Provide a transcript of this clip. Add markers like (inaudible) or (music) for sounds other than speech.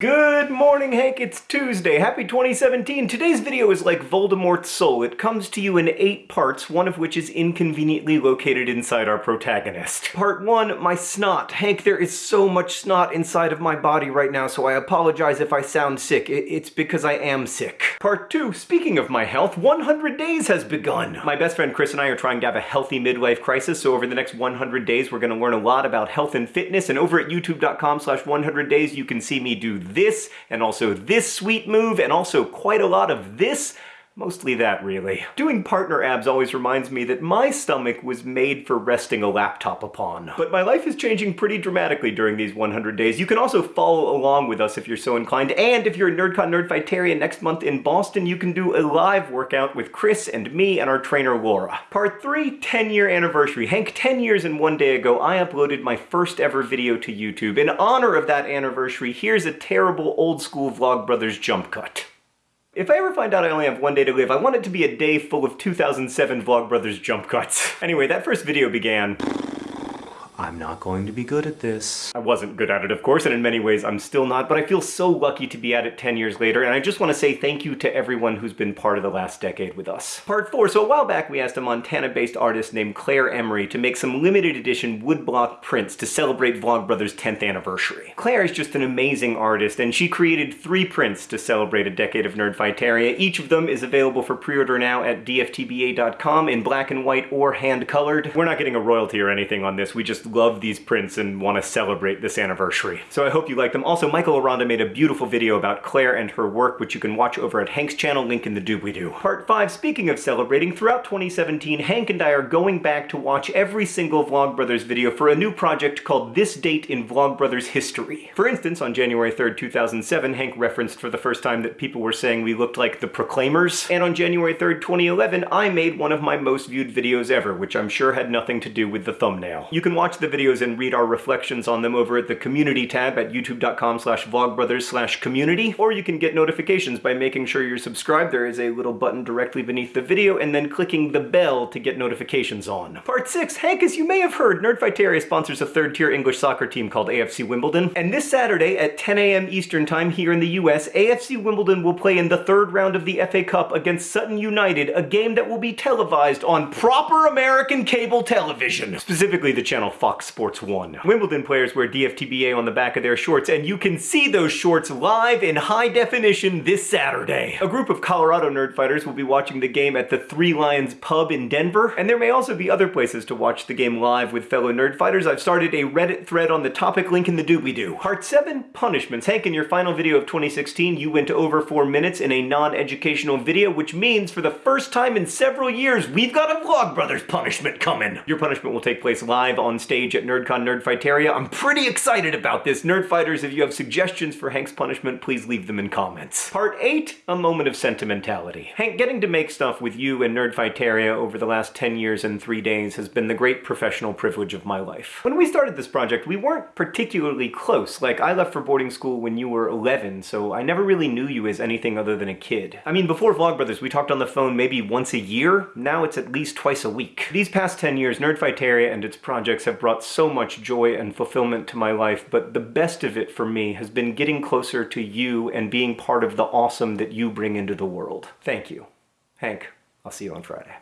Good morning, Hank. It's Tuesday. Happy 2017. Today's video is like Voldemort's soul. It comes to you in eight parts, one of which is inconveniently located inside our protagonist. Part one, my snot. Hank, there is so much snot inside of my body right now, so I apologize if I sound sick. It's because I am sick. Part two, speaking of my health, 100 days has begun. My best friend Chris and I are trying to have a healthy midlife crisis, so over the next 100 days, we're going to learn a lot about health and fitness, and over at youtube.com slash 100 days, you can see me do this, and also this sweet move, and also quite a lot of this, Mostly that, really. Doing partner abs always reminds me that my stomach was made for resting a laptop upon. But my life is changing pretty dramatically during these 100 days. You can also follow along with us if you're so inclined, and if you're a NerdCon Nerdfighteria next month in Boston, you can do a live workout with Chris and me and our trainer Laura. Part 3, 10 year anniversary. Hank, 10 years and one day ago, I uploaded my first ever video to YouTube. In honor of that anniversary, here's a terrible old school Vlogbrothers jump cut. If I ever find out I only have one day to live, I want it to be a day full of 2007 Vlogbrothers jump cuts. (laughs) Anyway, that first video began I'm not going to be good at this. I wasn't good at it, of course, and in many ways I'm still not, but I feel so lucky to be at it 10 years later, and I just want to say thank you to everyone who's been part of the last decade with us. Part 4. So a while back we asked a Montana-based artist named Claire Emery to make some limited edition woodblock prints to celebrate Vlogbrothers' 10th anniversary. Claire is just an amazing artist, and she created three prints to celebrate a decade of Nerdfighteria. Each of them is available for pre-order now at dftba.com in black and white or hand-colored. We're not getting a royalty or anything on this, we just love these prints and want to celebrate this anniversary. So I hope you like them. Also, Michael Aranda made a beautiful video about Claire and her work, which you can watch over at Hank's channel, link in the doobly-doo. Part 5, speaking of celebrating, throughout 2017, Hank and I are going back to watch every single Vlogbrothers video for a new project called This Date in Vlogbrothers History. For instance, on January 3rd, 2007, Hank referenced for the first time that people were saying we looked like the Proclaimers, and on January 3rd, 2011, I made one of my most viewed videos ever, which I'm sure had nothing to do with the thumbnail. You can watch the videos and read our reflections on them over at the community tab at youtube.com slash vlogbrothers slash community, or you can get notifications by making sure you're subscribed. There is a little button directly beneath the video, and then clicking the bell to get notifications on. Part 6, Hank, as you may have heard, Nerdfighteria sponsors a third-tier English soccer team called AFC Wimbledon, and this Saturday at 10 a.m. Eastern Time here in the US, AFC Wimbledon will play in the third round of the FA Cup against Sutton United, a game that will be televised on proper American cable television, specifically the channel Fox Sports Sports 1. Wimbledon players wear DFTBA on the back of their shorts, and you can see those shorts live in high definition this Saturday. A group of Colorado nerdfighters will be watching the game at the Three Lions pub in Denver, and there may also be other places to watch the game live with fellow nerdfighters. I've started a Reddit thread on the topic, link in the doobly-doo. Part 7, Punishments. Hank, in your final video of 2016, you went over 4 minutes in a non-educational video, which means for the first time in several years, we've got a Vlogbrothers punishment coming. Your punishment will take place live on stage at Nerd NerdCon Nerdfighteria. I'm pretty excited about this. Nerdfighters, if you have suggestions for Hank's punishment, please leave them in comments. Part 8, A Moment of Sentimentality. Hank, getting to make stuff with you and Nerdfighteria over the last 10 years and 3 days has been the great professional privilege of my life. When we started this project, we weren't particularly close. Like, I left for boarding school when you were 11, so I never really knew you as anything other than a kid. I mean, before Vlogbrothers, we talked on the phone maybe once a year. Now it's at least twice a week. These past 10 years, Nerdfighteria and its projects have brought so much joy and fulfillment to my life, but the best of it for me has been getting closer to you and being part of the awesome that you bring into the world. Thank you. Hank, I'll see you on Friday.